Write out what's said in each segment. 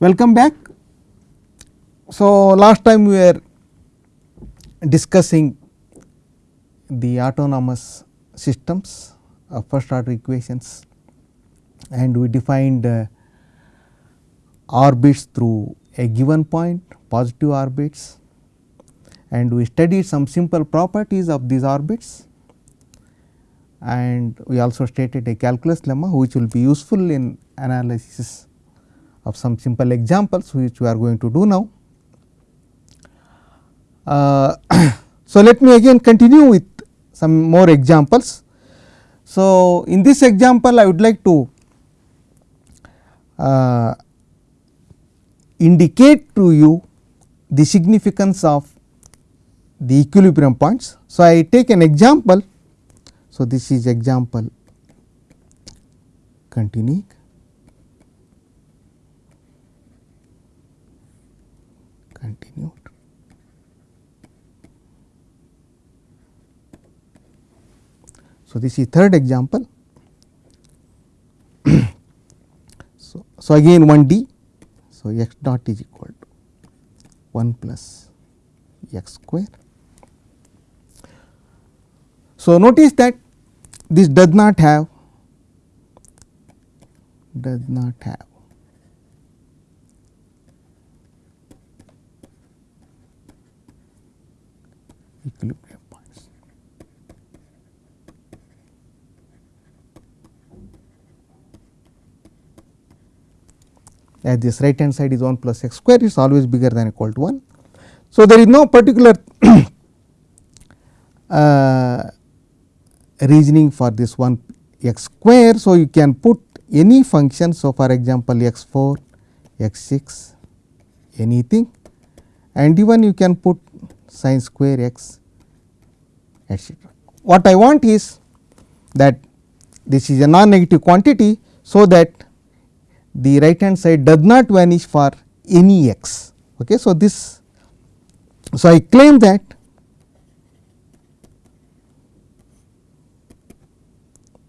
Welcome back. So, last time we were discussing the autonomous systems of first order equations and we defined uh, orbits through a given point positive orbits and we studied some simple properties of these orbits and we also stated a calculus lemma which will be useful in analysis of some simple examples which we are going to do now. Uh, so, let me again continue with some more examples. So, in this example I would like to uh, indicate to you the significance of the equilibrium points. So, I take an example. So, this is example continuing. Continued. So, this is third example. so, so, again 1 d. So, x dot is equal to 1 plus x square. So, notice that this does not have does not have equilibrium points. As this right hand side is 1 plus x square is always bigger than equal to 1. So, there is no particular uh, reasoning for this 1 x square. So, you can put any function. So, for example, x 4, x 6 anything and even you can put sine square x etcetera. What I want is that this is a non negative quantity. So, that the right hand side does not vanish for any x. Okay. So, this so I claim that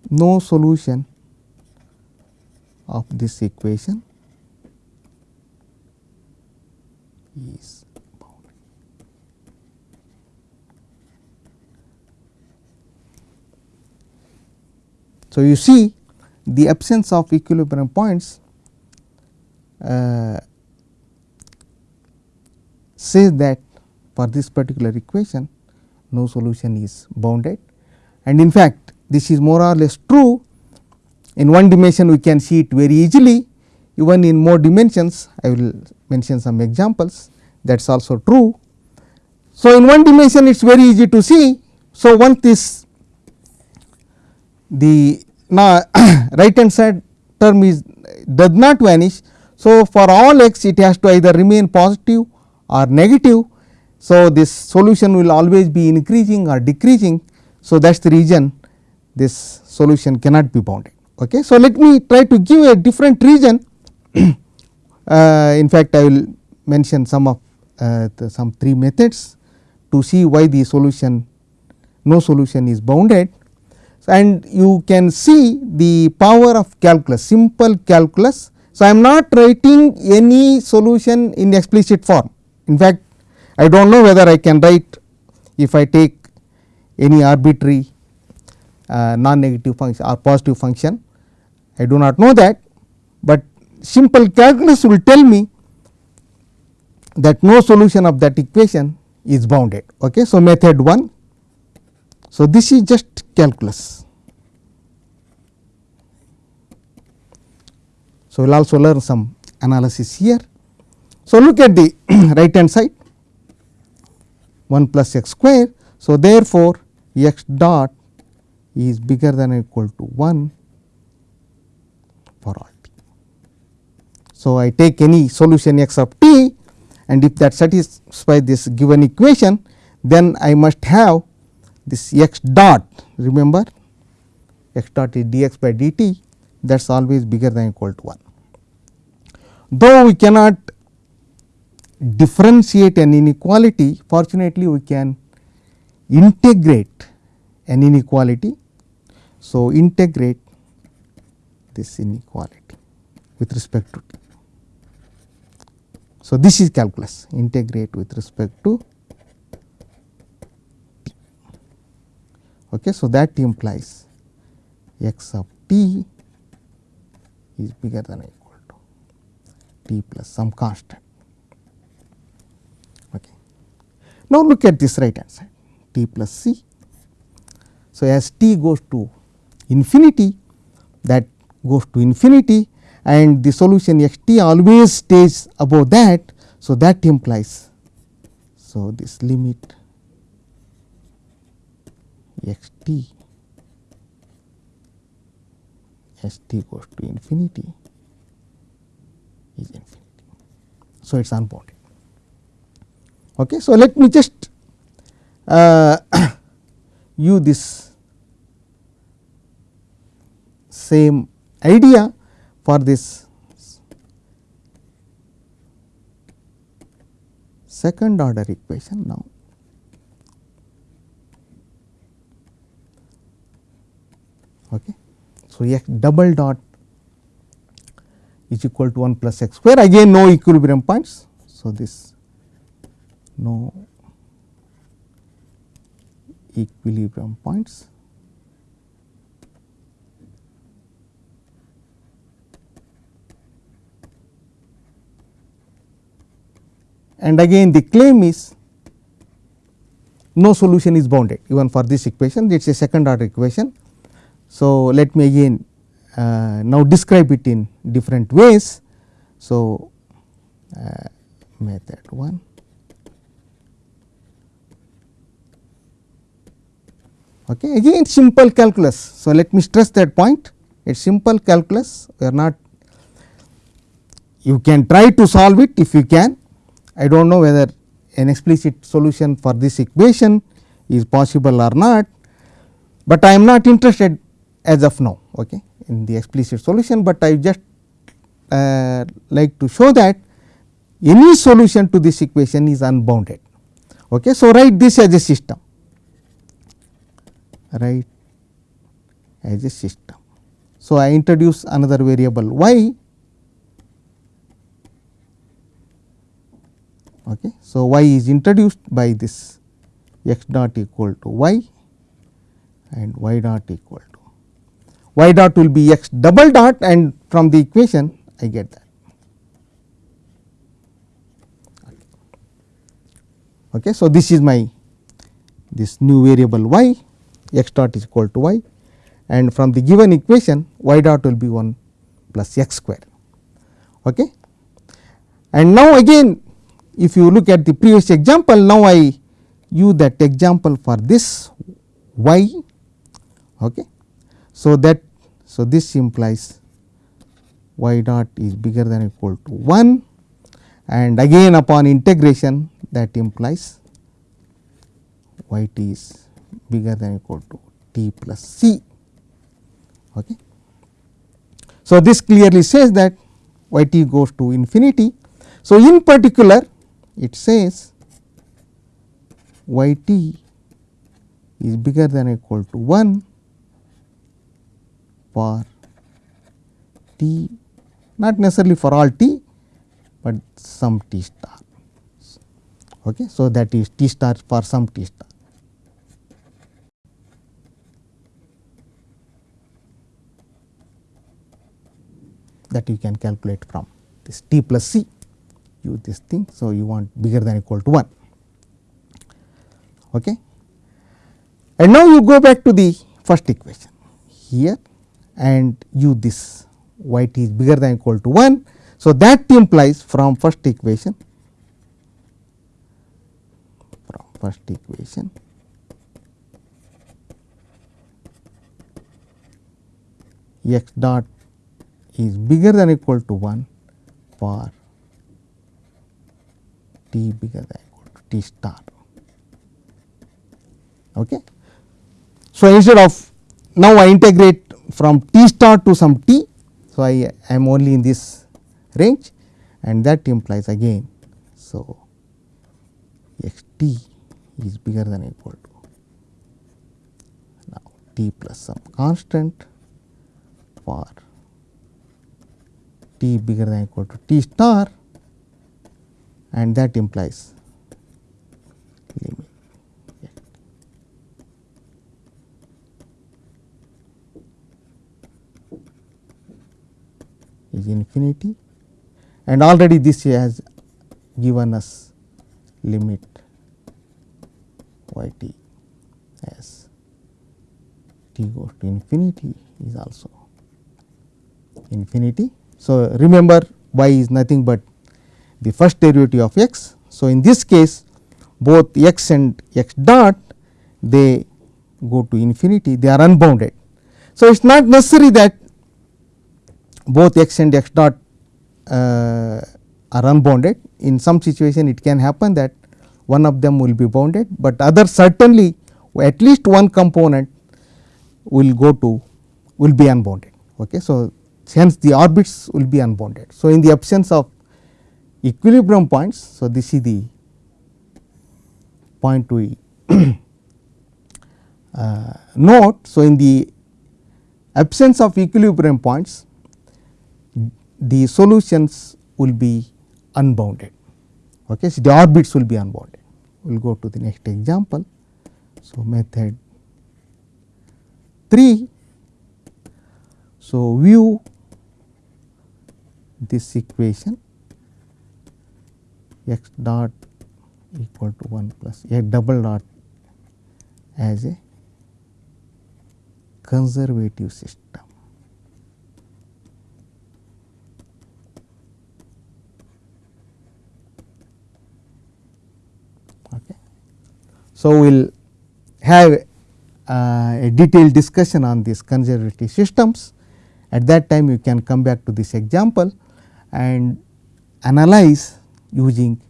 no solution of this equation is So, you see the absence of equilibrium points uh, says that for this particular equation no solution is bounded and in fact, this is more or less true in one dimension we can see it very easily even in more dimensions I will mention some examples that is also true. So, in one dimension it is very easy to see. So, once this the now right hand side term is does not vanish. So, for all x it has to either remain positive or negative. So, this solution will always be increasing or decreasing. So, that is the reason this solution cannot be bounded. Okay. So, let me try to give a different reason uh, in fact, I will mention some of uh, some three methods to see why the solution no solution is bounded and you can see the power of calculus simple calculus. So, I am not writing any solution in explicit form in fact I do not know whether I can write if I take any arbitrary uh, non negative function or positive function I do not know that, but simple calculus will tell me that no solution of that equation is bounded. Okay. So, method 1. So, this is just calculus. So, we will also learn some analysis here. So, look at the right hand side 1 plus x square. So, therefore, x dot is bigger than or equal to 1 for all t. So, I take any solution x of t and if that satisfies this given equation then I must have this x dot remember x dot is dx by dt that is always bigger than equal to 1. Though we cannot differentiate an inequality fortunately we can integrate an inequality. So, integrate this inequality with respect to t. So, this is calculus integrate with respect to Okay. So, that implies x of t is bigger than or equal to t plus some constant. Okay. Now, look at this right hand side t plus c. So, as t goes to infinity that goes to infinity and the solution x t always stays above that. So, that implies so this limit x t as t goes to infinity is infinity. So, it is unbounded. Okay. So, let me just uh, use this same idea for this second order equation now. Okay. So, x double dot is equal to 1 plus x square again no equilibrium points. So, this no equilibrium points and again the claim is no solution is bounded even for this equation it is a second order equation. So, let me again uh, now describe it in different ways. So, uh, method 1 okay again simple calculus. So, let me stress that point it is simple calculus we are not you can try to solve it if you can I do not know whether an explicit solution for this equation is possible or not, but I am not interested as of now okay, in the explicit solution, but I just uh, like to show that any solution to this equation is unbounded. Okay. So, write this as a system write as a system. So, I introduce another variable y Okay. So, y is introduced by this x dot equal to y and y dot equal y dot will be x double dot and from the equation I get that. Okay. So, this is my this new variable y x dot is equal to y and from the given equation y dot will be 1 plus x square. Okay. And now again if you look at the previous example now I use that example for this y. Okay. So, that so this implies y dot is bigger than equal to 1 and again upon integration that implies y t is bigger than equal to t plus c. Okay. So, this clearly says that y t goes to infinity. So, in particular it says y t is bigger than equal to 1 for t not necessarily for all t, but some t star. Okay. So, that is t star for some t star. that you can calculate from this t plus c use this thing. So, you want bigger than equal to 1. Okay. And now, you go back to the first equation here and use this y t is bigger than equal to 1. So, that implies from first equation from first equation x dot is bigger than equal to 1 for t bigger than equal to t star. Okay. So, instead of now I integrate from t star to some t. So, I am only in this range and that implies again. So, x t is bigger than equal to now t plus some constant for t bigger than equal to t star and that implies limit is infinity and already this has given us limit y t as t goes to infinity is also infinity. So, remember y is nothing but the first derivative of x. So, in this case both x and x dot they go to infinity they are unbounded. So, it is not necessary that both x and x dot uh, are unbounded in some situation it can happen that one of them will be bounded, but other certainly at least one component will go to will be unbounded. Okay. So, hence the orbits will be unbounded. So, in the absence of equilibrium points, so this is the point we uh, note. So, in the absence of equilibrium points, the solutions will be unbounded. Okay. So, the orbits will be unbounded. We will go to the next example. So, method 3. So, view this equation x dot equal to 1 plus a double dot as a conservative system. Okay. So, we will have uh, a detailed discussion on these conservative systems. At that time you can come back to this example and analyze using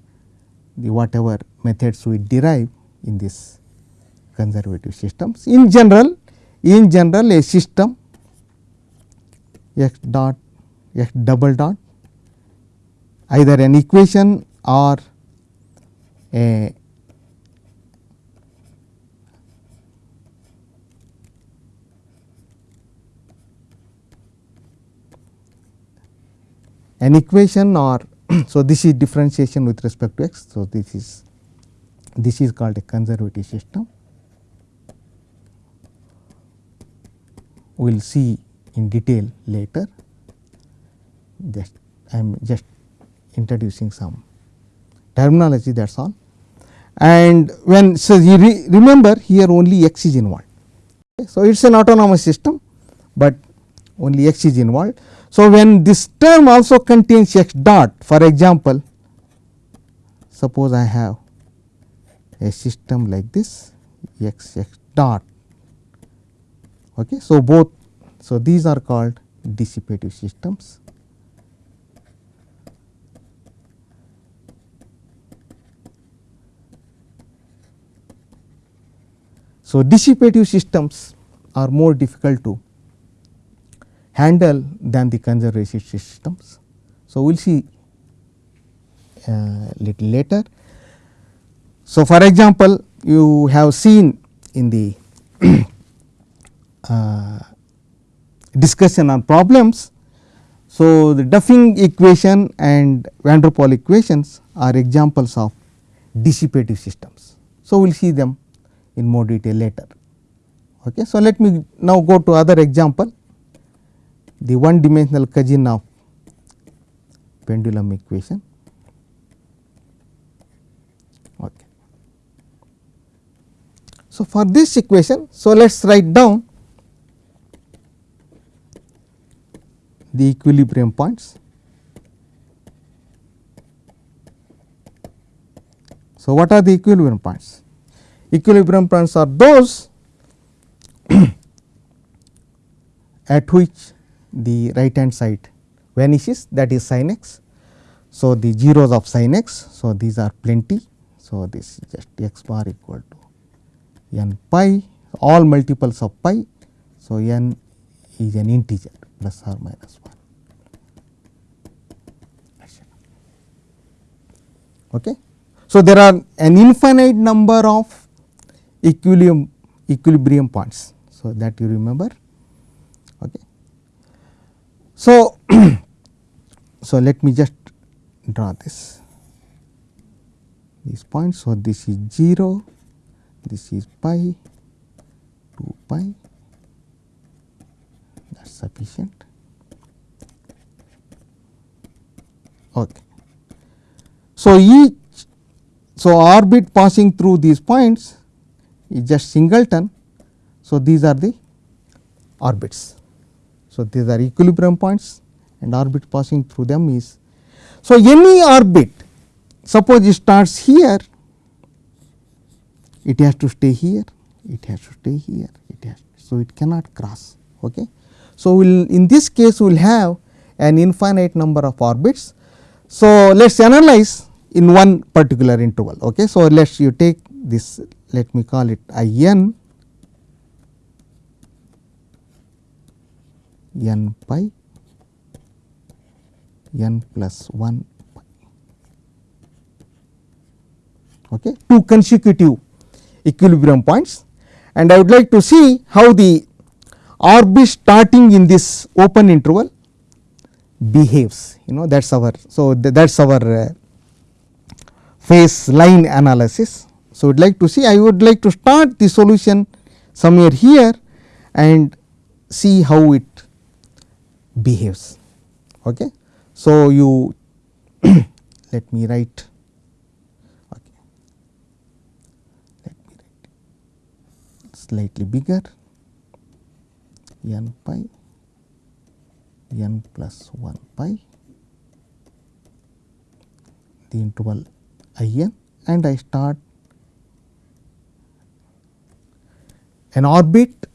the whatever methods we derive in this conservative systems. In general, in general a system x dot x double dot either an equation or a an equation or so this is differentiation with respect to x. So, this is this is called a conservative system. We will see in detail later just I am just introducing some terminology that is all. And when so you re remember here only x is involved. Okay. So, it is an autonomous system, but only x is involved. So, when this term also contains x dot for example, suppose I have a system like this x x dot. Okay. So, both so these are called dissipative systems. So, dissipative systems are more difficult to handle than the conservative systems. So, we will see uh, little later. So, for example, you have seen in the uh, discussion on problems. So, the Duffing equation and van der Pol equations are examples of dissipative systems. So, we will see them in more detail later. Okay. So, let me now go to other example the one dimensional of pendulum equation. Okay. So, for this equation, so let us write down the equilibrium points. So, what are the equilibrium points? Equilibrium points are those at which the right hand side vanishes that is sin x. So, the zeros of sin x. So, these are plenty. So, this is just x bar equal to n pi all multiples of pi. So, n is an integer plus or minus 1. Okay. So, there are an infinite number of equilibrium equilibrium points. So, that you remember. Okay. So, so let me just draw this. these points. So, this is 0, this is pi 2 pi that is sufficient. Okay. So, each so orbit passing through these points is just singleton. So, these are the orbits. So, these are equilibrium points and orbit passing through them is. So, any orbit suppose it starts here it has to stay here it has to stay here it has so it cannot cross okay so we'll in this case we'll have an infinite number of orbits so let's analyze in one particular interval okay so let's you take this let me call it i n n pi n plus 1 okay, two consecutive equilibrium points and I would like to see how the orbit starting in this open interval behaves you know that is our. So, that is our uh, phase line analysis. So, I would like to see I would like to start the solution somewhere here and see how it behaves. Okay. So, you let me write okay. let me write slightly bigger n pi n plus 1 pi the interval i n and I start an orbit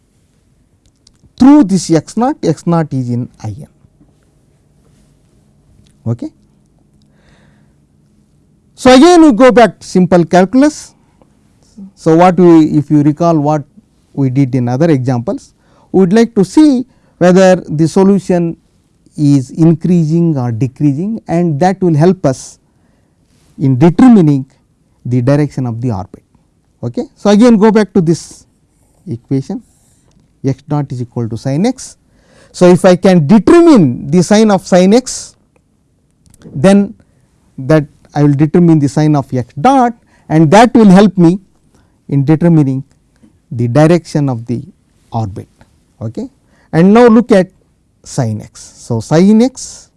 through this x naught, x naught is in i n. Okay. So, again we go back to simple calculus. So, what we if you recall what we did in other examples. We would like to see whether the solution is increasing or decreasing and that will help us in determining the direction of the orbit. Okay. So, again go back to this equation x dot is equal to sin x. So, if I can determine the sign of sin x then that I will determine the sign of x dot and that will help me in determining the direction of the orbit. Okay. And now look at sin x. So, sin x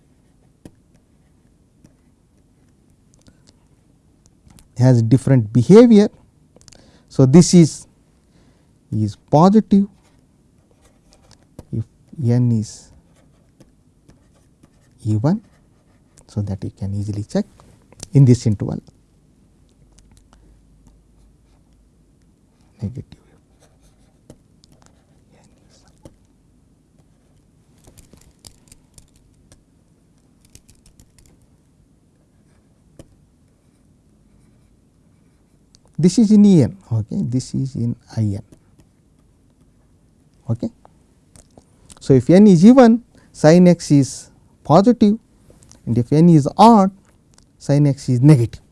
has different behavior. So, this is is positive n is even. So, that you can easily check in this interval negative. this is in E n okay this is in I n okay so if n is even sin x is positive and if n is odd sin x is negative.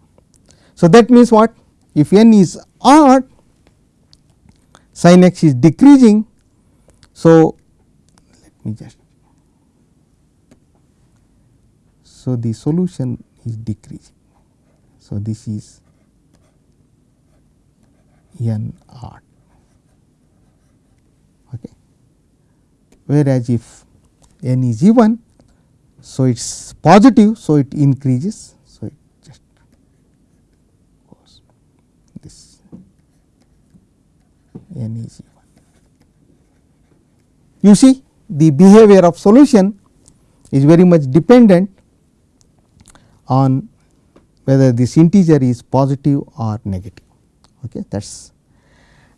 So that means what? If n is odd sin x is decreasing. So let me just so the solution is decreasing. So this is n r. Okay. Whereas, if n is even, so it is positive, so it increases. So, it just goes this n is even. You see the behavior of solution is very much dependent on whether this integer is positive or negative okay that is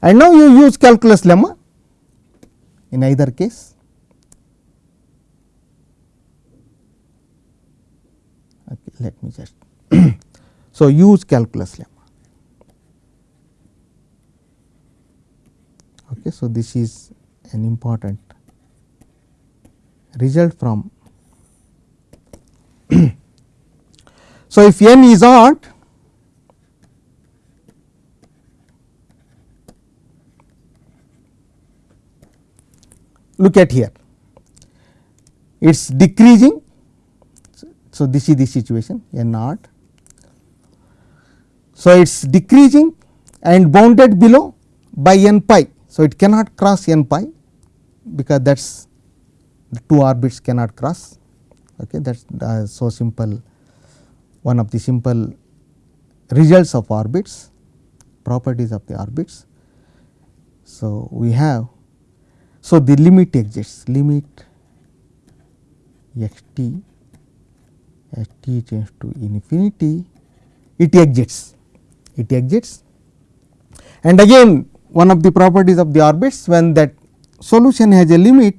and now you use calculus lemma in either case okay, let me just so use calculus lemma okay so this is an important result from so if n is odd look at here it is decreasing. So, this is the situation n naught. So, it is decreasing and bounded below by n pi. So, it cannot cross n pi because that is the two orbits cannot cross okay that is uh, so simple one of the simple results of orbits properties of the orbits. So, we have so the limit exists limit x t as t tends to infinity it exits it exits. And again one of the properties of the orbits when that solution has a limit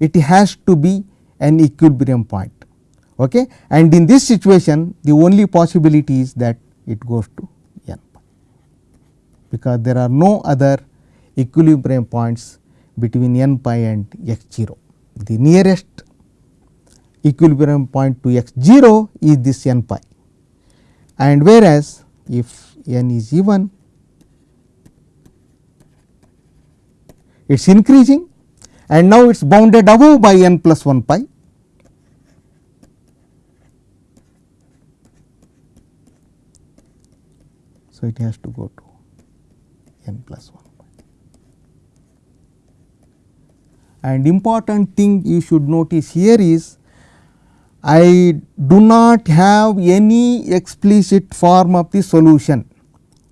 it has to be an equilibrium point okay? And in this situation the only possibility is that it goes to n because there are no other equilibrium points between n pi and x 0 the nearest equilibrium point to x 0 is this n pi and whereas if n is even it is increasing and now it is bounded above by n plus 1 pi. So, it has to go to n plus 1 pi. And important thing you should notice here is I do not have any explicit form of the solution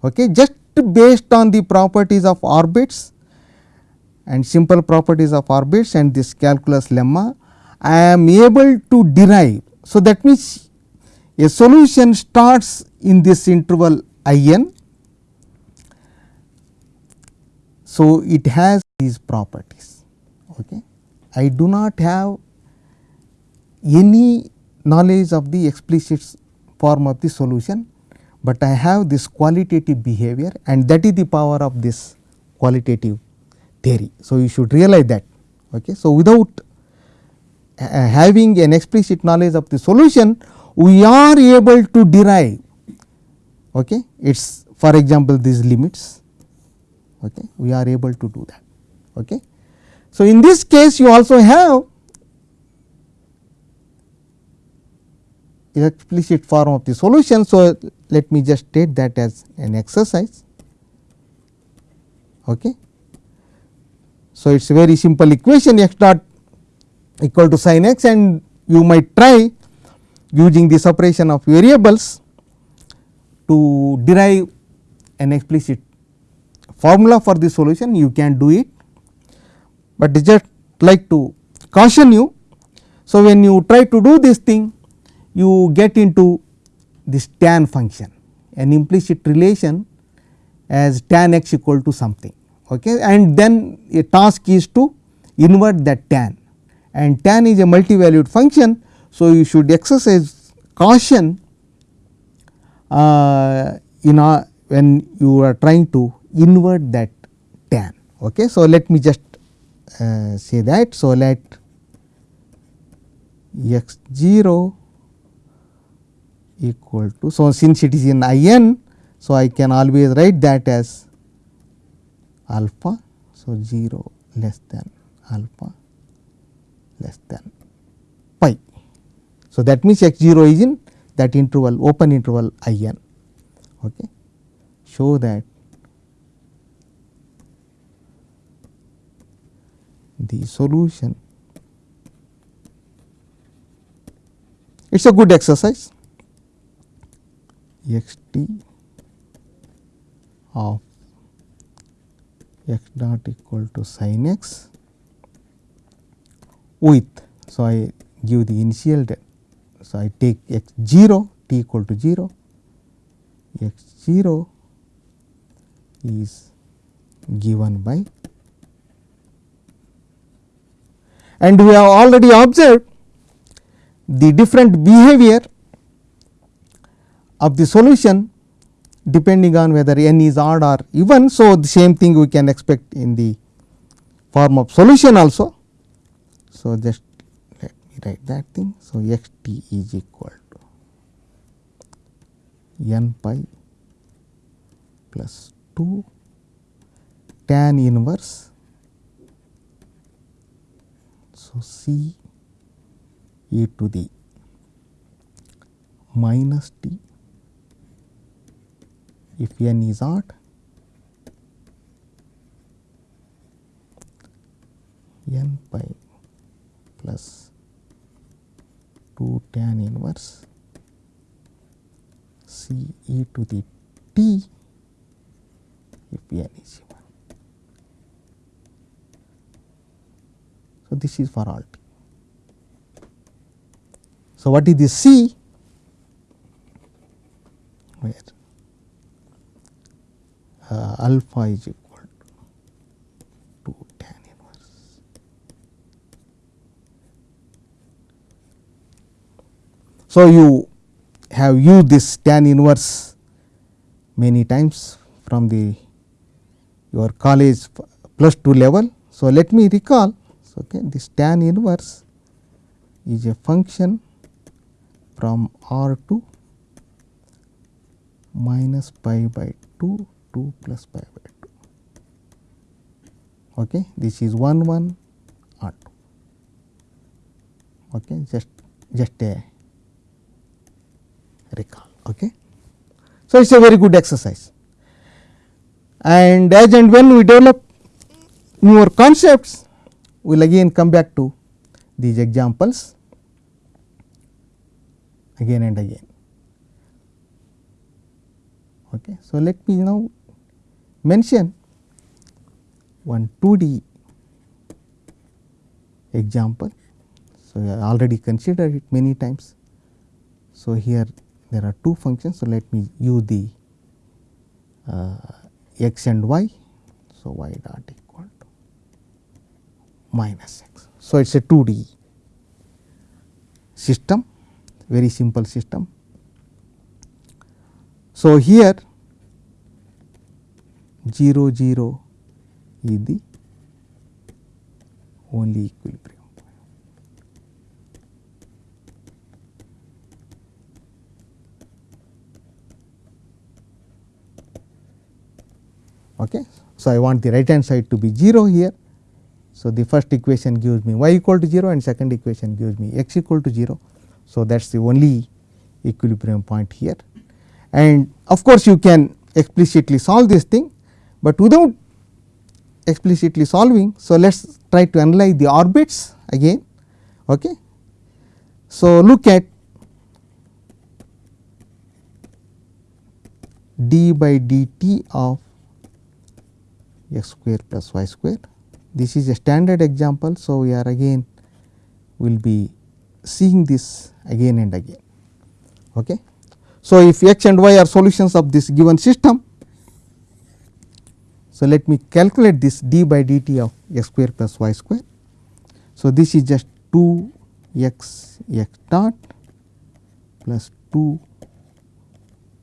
okay, just based on the properties of orbits and simple properties of orbits and this calculus lemma I am able to derive. So, that means a solution starts in this interval I n. So, it has these properties. Okay. I do not have any knowledge of the explicit form of the solution, but I have this qualitative behavior and that is the power of this qualitative theory. So, you should realize that. Okay. So, without uh, having an explicit knowledge of the solution, we are able to derive okay. its for example, these limits okay. we are able to do that. Okay. So, in this case you also have explicit form of the solution. So, let me just state that as an exercise. Okay. So, it is a very simple equation x dot equal to sin x and you might try using the separation of variables to derive an explicit formula for the solution you can do it, but just like to caution you. So, when you try to do this thing you get into this tan function an implicit relation as tan x equal to something okay. and then a task is to invert that tan and tan is a multivalued function. So, you should exercise caution uh, in a, when you are trying to invert that tan. Okay. So, let me just uh, say that. So, let x 0 equal to. So, since it is in I n, so I can always write that as alpha. So, 0 less than alpha less than pi. So, that means x 0 is in that interval open interval I n. Okay. Show that the solution it is a good exercise x t of x dot equal to sin x with. So, I give the initial so I take x 0 t equal to 0 x 0 is given by and we have already observed the different behavior of the solution depending on whether n is odd or even. So, the same thing we can expect in the form of solution also. So, just let me write that thing. So, x t is equal to n pi plus 2 tan inverse. So, c e to the minus t if n is odd n pi plus 2 tan inverse c e to the t if n is even. So, this is for all t. So, what is the c where Uh, alpha is equal to 2 tan inverse. So, you have used this tan inverse many times from the your college plus 2 level. So, let me recall so, okay, this tan inverse is a function from R to minus pi by 2 2 plus pi by 2 okay this is 1 1 R 2 okay just just a recall okay so it's a very good exercise and as and when we develop newer concepts we will again come back to these examples again and again. Okay. So, let me now mention one 2D example. So, I already considered it many times. So, here there are two functions. So, let me use the uh, x and y. So, y dot equal to minus x. So, it is a 2D system very simple system. So, here 0 0 is the only equilibrium Okay. So, I want the right hand side to be 0 here. So, the first equation gives me y equal to 0 and second equation gives me x equal to 0. So, that is the only equilibrium point here and of course, you can explicitly solve this thing, but without explicitly solving. So, let us try to analyze the orbits again. Okay. So, look at d by dt of x square plus y square. This is a standard example. So, we are again will be seeing this again and again. Okay. So, if x and y are solutions of this given system, so let me calculate this d by dt of x square plus y square. So, this is just 2 x x dot plus 2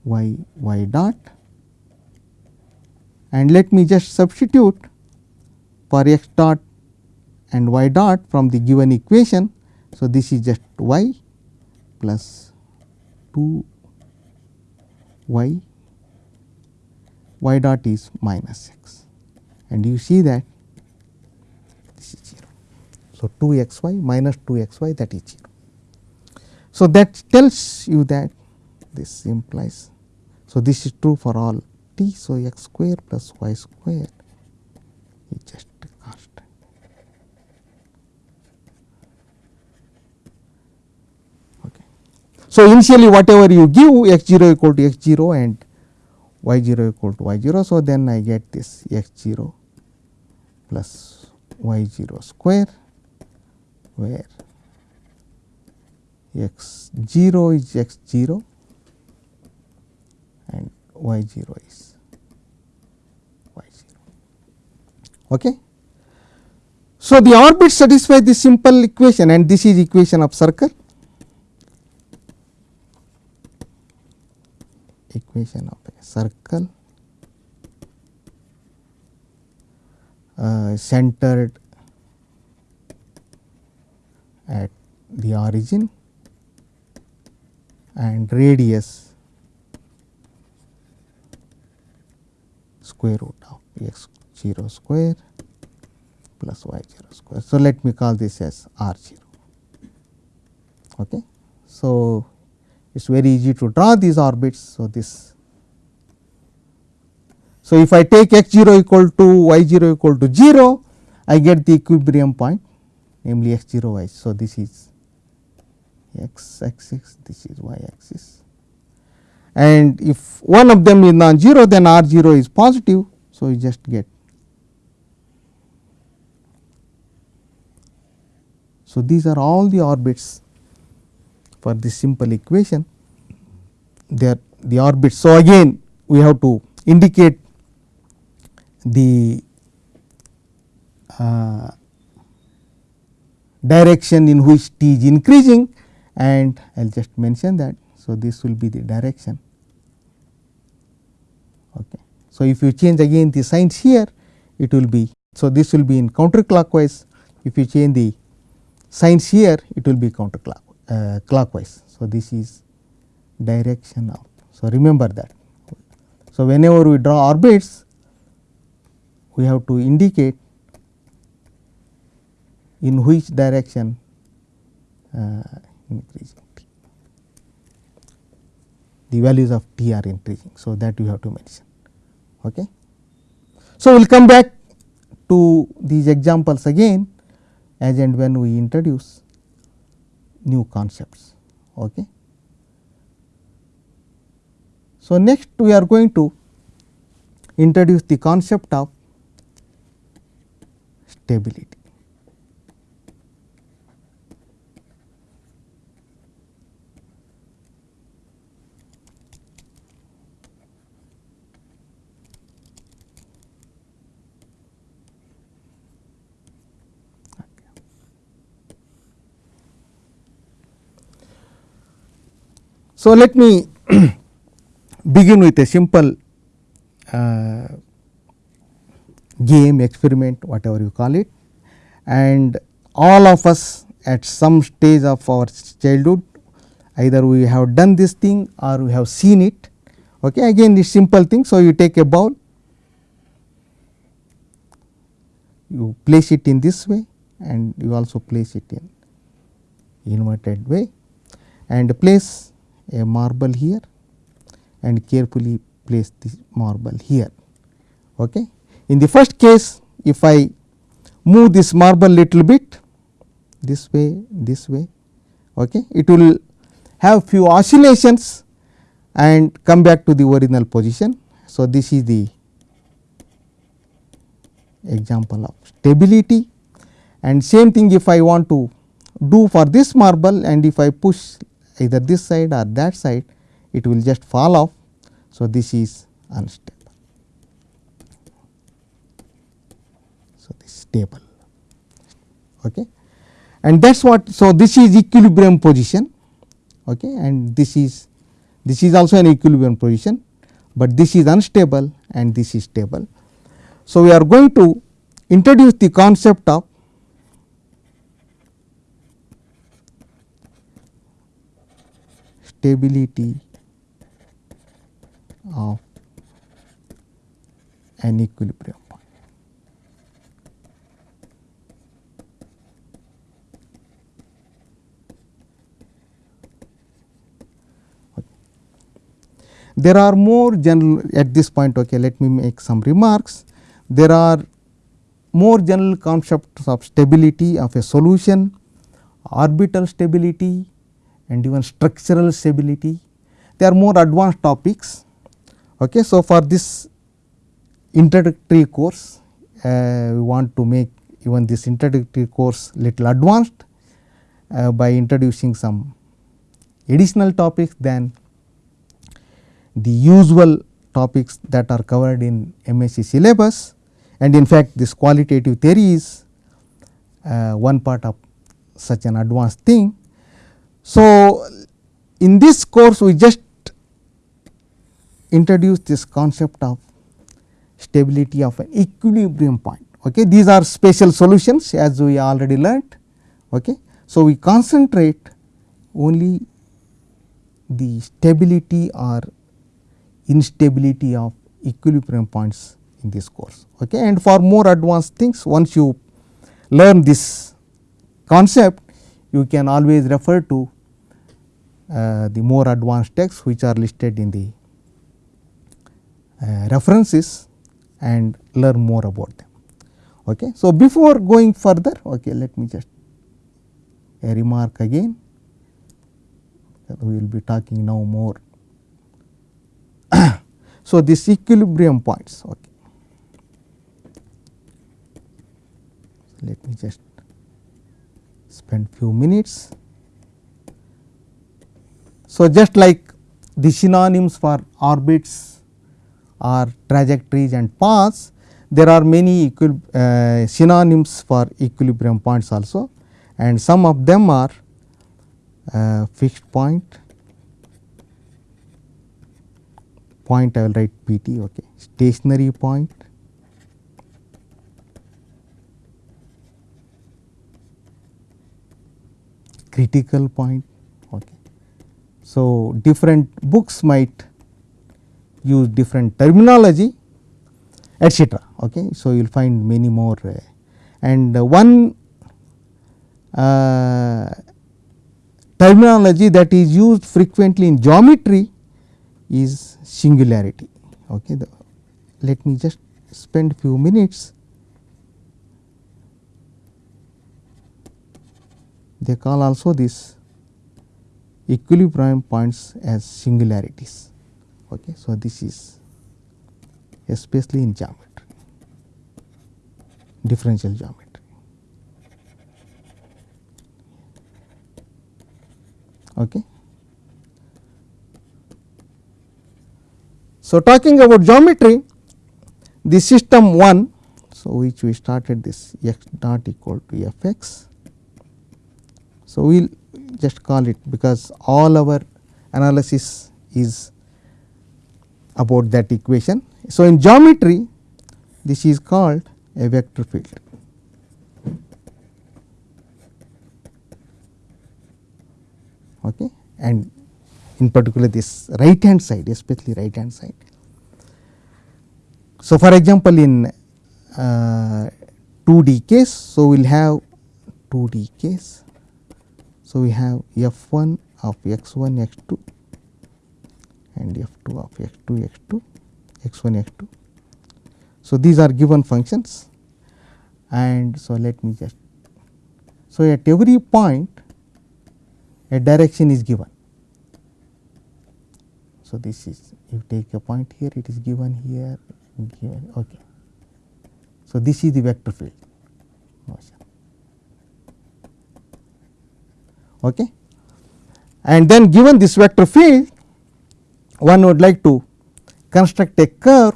y y dot and let me just substitute for x dot and y dot from the given equation. So, this is just y plus 2 y y dot is minus x and you see that this is 0. So, 2 x y minus 2 x y that is 0. So, that tells you that this implies. So, this is true for all t. So, x square plus y square is just constant. Okay. So, initially whatever you give x 0 equal to x 0 and y 0 equal to y 0. So, then I get this x 0 plus y 0 square where x 0 is x 0 and y 0 is y 0. Okay. So, the orbit satisfy the simple equation and this is equation of circle equation of circle uh, centered at the origin and radius square root of x 0 square plus y 0 square. So, let me call this as r 0. Okay. So, it is very easy to draw these orbits. So, this So, if I take x 0 equal to y 0 equal to 0, I get the equilibrium point namely x 0 y. So, this is x axis, this is y axis and if one of them is non-zero then r 0 is positive. So, you just get. So, these are all the orbits for this simple equation they are the orbits. So, again we have to indicate the uh, direction in which t is increasing and I will just mention that. So, this will be the direction. Okay. So, if you change again the signs here it will be. So, this will be in counterclockwise if you change the signs here it will be counterclockwise uh, clockwise. So, this is direction of. So, remember that. So, whenever we draw orbits we have to indicate in which direction uh, increasing t. The values of t are increasing. So, that you have to mention. Okay. So, we will come back to these examples again as and when we introduce new concepts. Okay. So, next we are going to introduce the concept of stability. So, let me begin with a simple uh, game experiment whatever you call it and all of us at some stage of our childhood either we have done this thing or we have seen it. Okay. Again this simple thing. So, you take a ball, you place it in this way and you also place it in inverted way and place a marble here and carefully place this marble here. Okay. In the first case if I move this marble little bit this way this way okay, it will have few oscillations and come back to the original position. So, this is the example of stability and same thing if I want to do for this marble and if I push either this side or that side it will just fall off. So, this is unstable. Stable okay. and that is what. So, this is equilibrium position okay, and this is this is also an equilibrium position, but this is unstable and this is stable. So, we are going to introduce the concept of stability of an equilibrium point. There are more general at this point okay, let me make some remarks. There are more general concepts of stability of a solution, orbital stability, and even structural stability. They are more advanced topics. Okay. So, for this introductory course, uh, we want to make even this introductory course little advanced uh, by introducing some additional topics than the usual topics that are covered in MSc syllabus and in fact, this qualitative theory is uh, one part of such an advanced thing so, in this course we just introduce this concept of stability of an equilibrium point. Okay. These are special solutions as we already learnt. Okay. So, we concentrate only the stability or instability of equilibrium points in this course. Okay. And for more advanced things once you learn this concept you can always refer to uh, the more advanced texts which are listed in the uh, references and learn more about them. Okay. So, before going further, okay, let me just a remark again we will be talking now more. So, this equilibrium points. Okay. Let me just spend few minutes. So, just like the synonyms for orbits or trajectories and paths, there are many uh, synonyms for equilibrium points also and some of them are uh, fixed point, point I will write PT, okay. stationary point, critical point. Okay. So, different books might use different terminology etcetera. Okay. So, you will find many more uh, and uh, one uh, terminology that is used frequently in geometry is singularity. Okay. The, let me just spend few minutes. They call also this equilibrium points as singularities. Okay. So, this is especially in geometry, differential geometry. Okay. So, talking about geometry, the system 1, so which we started this x dot equal to f x. So, we will just call it because all our analysis is about that equation. So, in geometry this is called a vector field. okay, and in particular this right hand side especially right hand side. So, for example, in uh, 2D case, so we will have 2D case. So, we have f 1 of x 1 x 2 and f 2 of x 2 x 2 x 1 x 2. So, these are given functions and so let me just so at every point a direction is given. So, this is you take a point here it is given here given okay. So, this is the vector field motion okay. and then given this vector field one would like to construct a curve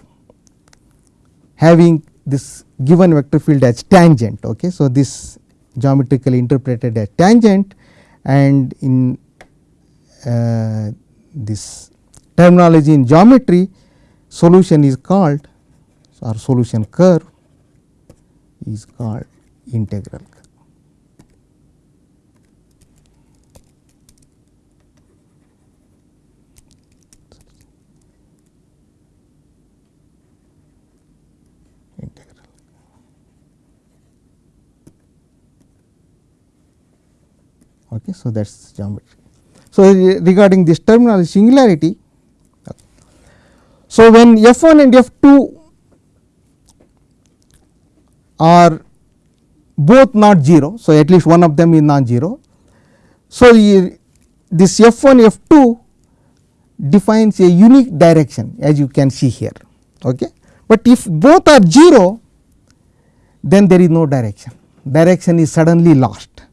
having this given vector field as tangent. Okay. So, this geometrically interpreted as tangent and in uh, this terminology in geometry solution is called or solution curve is called integral curve. Okay. So, that is geometry. So, regarding this terminology singularity, so when f 1 and f 2 are both not 0. So, at least one of them is non-zero. So, this f 1 f 2 defines a unique direction as you can see here. Okay. But if both are 0 then there is no direction, direction is suddenly lost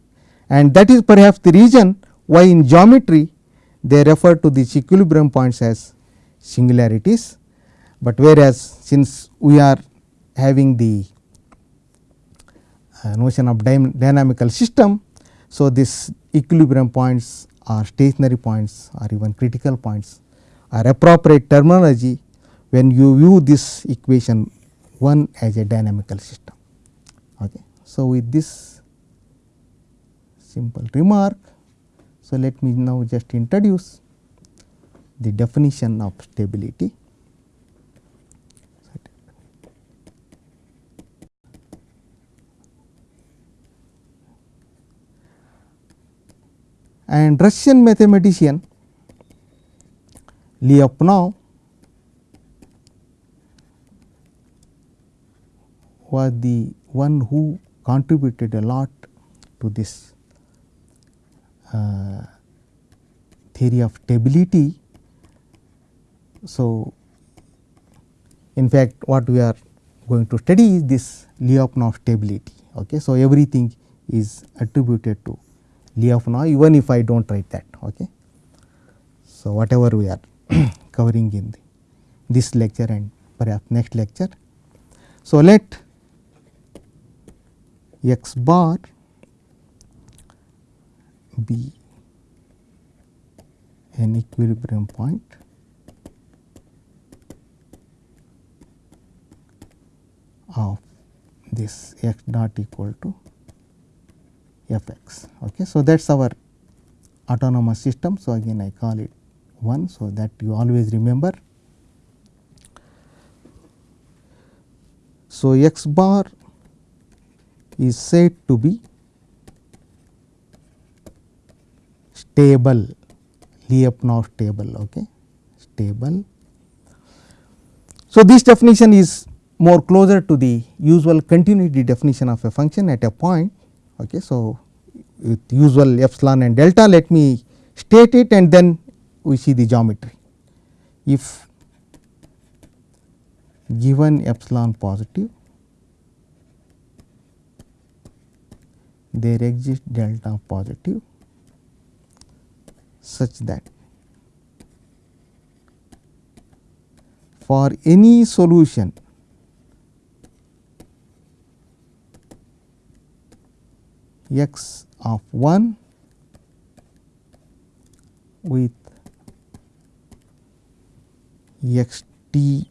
and that is perhaps the reason why in geometry they refer to these equilibrium points as singularities, but whereas since we are having the uh, notion of dynamical system. So, this equilibrium points or stationary points or even critical points are appropriate terminology when you view this equation 1 as a dynamical system. Okay. So, with this simple remark. So, let me now just introduce the definition of stability. And Russian mathematician Lyapunov was the one who contributed a lot to this uh, theory of stability. So, in fact, what we are going to study is this Lyapunov stability. Okay. So, everything is attributed to Lyapunov even if I do not write that. Okay. So, whatever we are covering in the, this lecture and perhaps next lecture. So, let x bar be an equilibrium point of this x dot equal to f x. Okay. So, that is our autonomous system. So, again I call it 1. So, that you always remember. So, x bar is said to be stable Lyapunov stable okay stable. So, this definition is more closer to the usual continuity definition of a function at a point. Okay. So, with usual epsilon and delta let me state it and then we see the geometry. If given epsilon positive there exists delta positive such that for any solution x of 1 with x t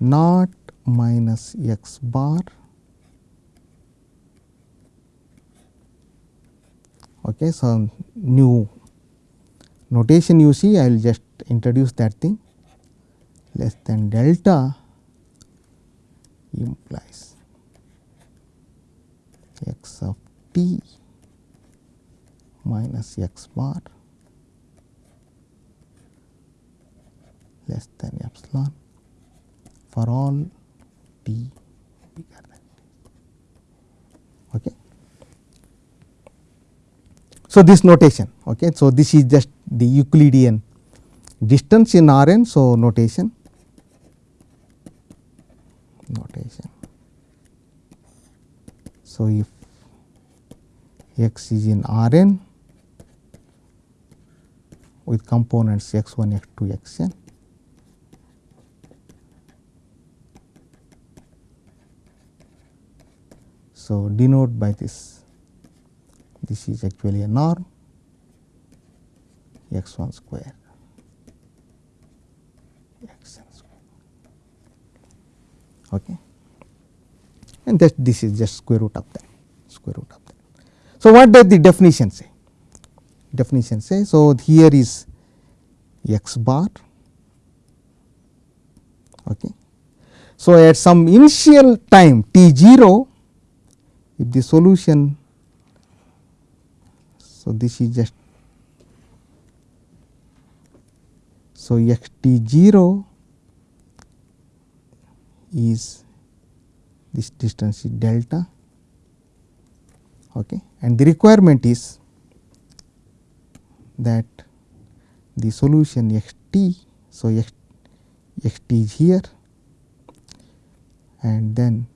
naught minus x bar. Okay so new notation you see i will just introduce that thing. Less than delta implies x of t minus x bar less than epsilon for all t bigger than. Okay. So, this notation. Okay. So, this is just the Euclidean distance in R n. So, notation notation. So, if x is in R n with components x 1, x 2, x n. So, denote by this, this is actually a norm x 1 square x n square. Okay. And that this is just square root of that, square root of that. So, what does the definition say? Definition say, so here is x bar. Okay. So, at some initial time t 0, if the solution, so this is just So, x t 0 is this distance is delta okay. and the requirement is that the solution x t. So, x, x t is here and then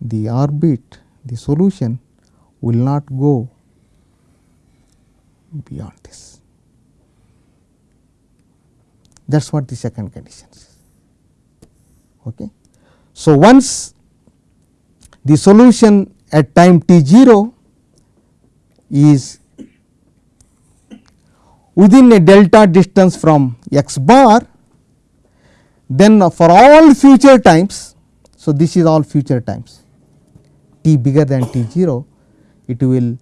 the orbit the solution will not go beyond this. That is what the second condition is. Okay. So, once the solution at time t 0 is within a delta distance from x bar, then for all future times. So, this is all future times t bigger than t 0, it will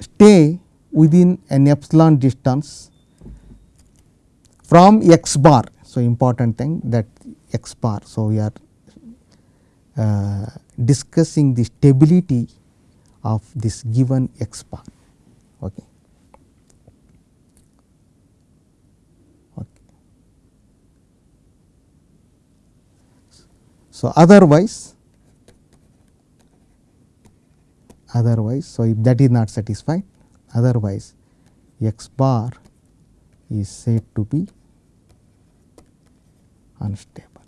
stay within an epsilon distance from x bar. So, important thing that x bar. So, we are uh, discussing the stability of this given x bar. Okay. Okay. So, otherwise otherwise. So, if that is not satisfied otherwise x bar is said to be unstable.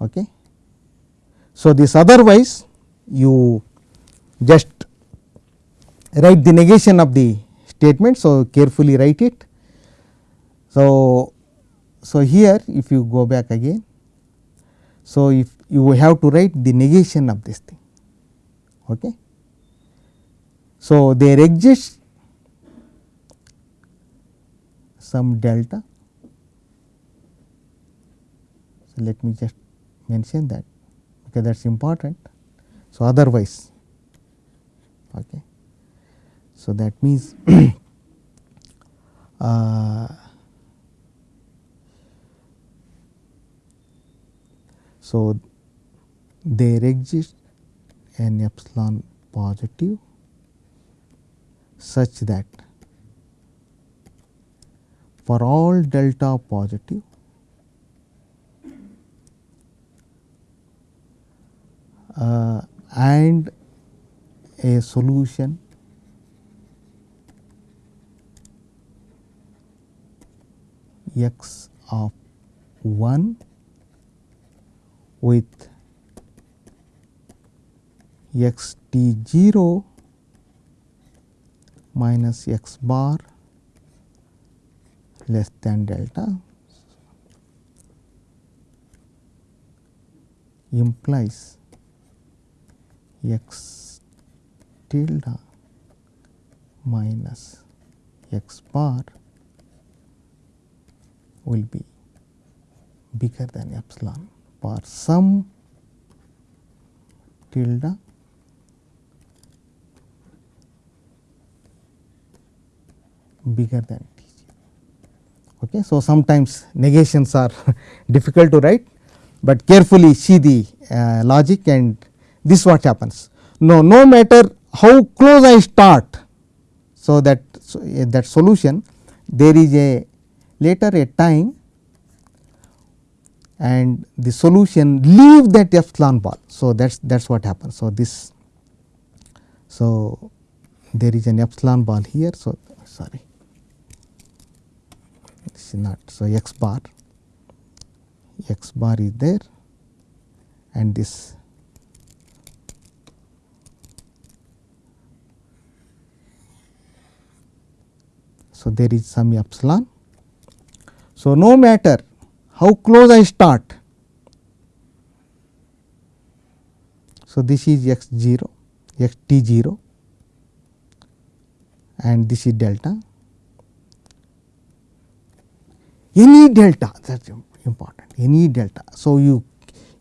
Okay. So, this otherwise you just write the negation of the statement. So, carefully write it. So, so here if you go back again. So, if you have to write the negation of this thing. Okay. So, there exists some delta. So, let me just mention that because that is important. So, otherwise okay. So, that means uh, so there exists an epsilon positive such that for all delta positive uh, Uh, and a solution x of 1 with x t 0 minus x bar less than delta. Implies x tilde minus x bar will be bigger than epsilon for some tilde bigger than t. Okay. So, sometimes negations are difficult to write, but carefully see the uh, logic and this what happens. No, no matter how close I start, so that so, uh, that solution there is a later a time and the solution leave that epsilon ball. So, that is that is what happens. So, this so there is an epsilon ball here. So, sorry this is not. So, x bar x bar is there and this So, there is some epsilon. So, no matter how close I start. So, this is x 0 x t 0 and this is delta. Any delta that is important any delta. So, you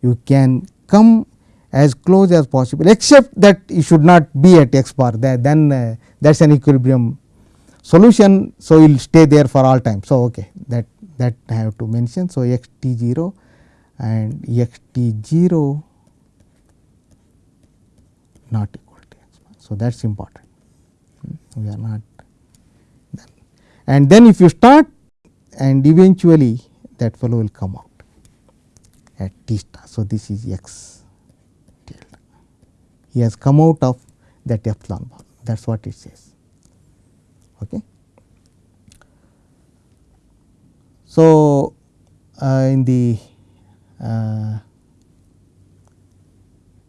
you can come as close as possible except that you should not be at x bar that then uh, that is an equilibrium solution. So, you will stay there for all time. So, okay that that I have to mention. So, x t 0 and x t 0 not equal to x bar. So, that is important hmm, we are not done. And then if you start and eventually that fellow will come out at t star. So, this is x tilde. He has come out of that epsilon bar that is what it says. Okay. So, uh, in the uh,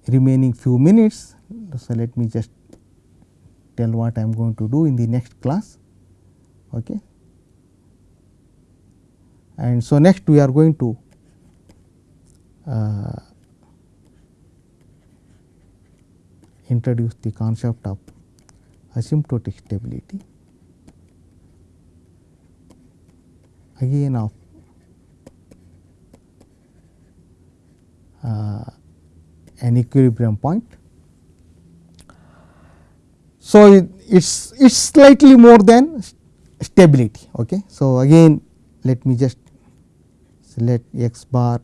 remaining few minutes, so let me just tell what I am going to do in the next class. Okay. And so, next we are going to uh, introduce the concept of asymptotic stability again of uh, an equilibrium point. So, it is it is slightly more than stability. Okay. So, again let me just let x bar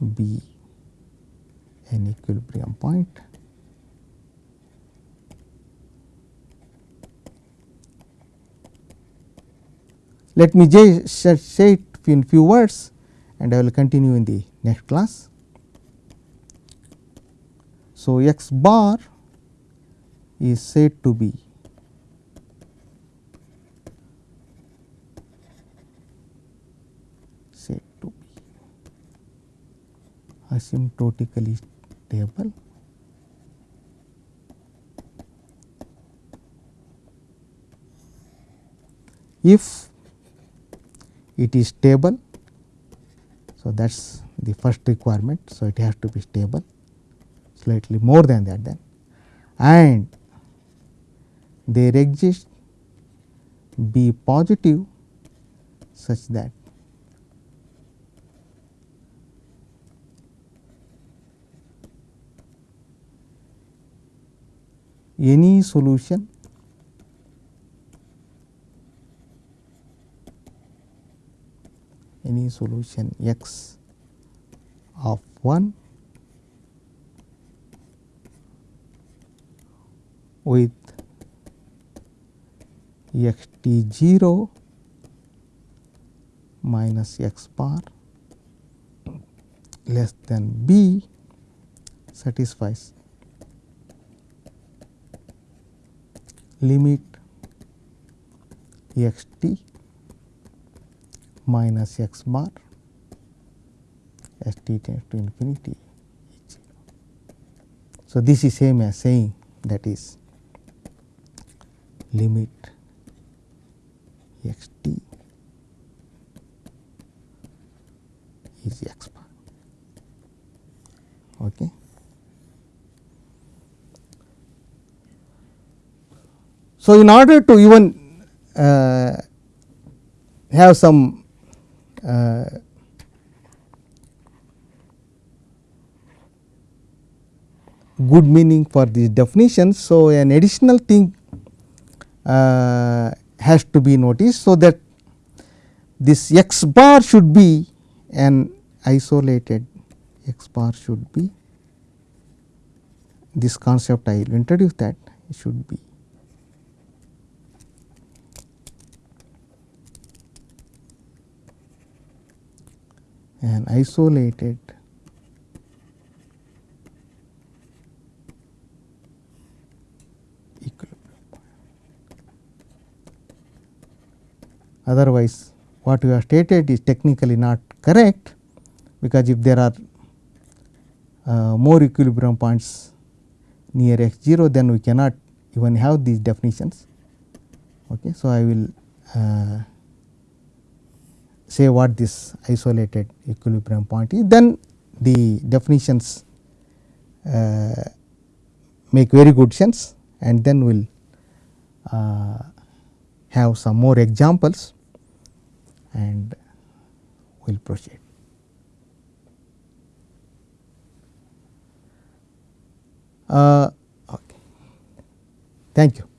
be an equilibrium point. Let me just say it in few words and I will continue in the next class. So, x bar is said to be said to be asymptotically stable if it is stable. So, that is the first requirement. So, it has to be stable slightly more than that then and there exists be positive such that any solution any solution x of 1 with x t 0 minus x bar less than b satisfies limit x t minus x bar as t tends to infinity So, this is same as saying that is limit x t is x bar. Okay. So, in order to even uh, have some uh, good meaning for these definitions. So, an additional thing uh, has to be noticed. So, that this x bar should be an isolated x bar should be this concept I will introduce that it should be an isolated equilibrium. otherwise what you have stated is technically not correct because if there are uh, more equilibrium points near x 0 then we cannot even have these definitions. Okay. So, I will uh, say what this isolated equilibrium point is then the definitions uh, make very good sense and then we will uh, have some more examples and we will proceed. Uh, okay. Thank you.